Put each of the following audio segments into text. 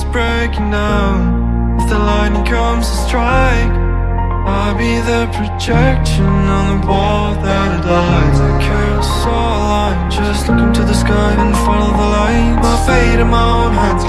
breaking down? If the lightning comes to strike I'll be the projection on the wall that it lights I carousel line Just look into the sky and follow the light. My fate in my own hands,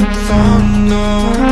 from no.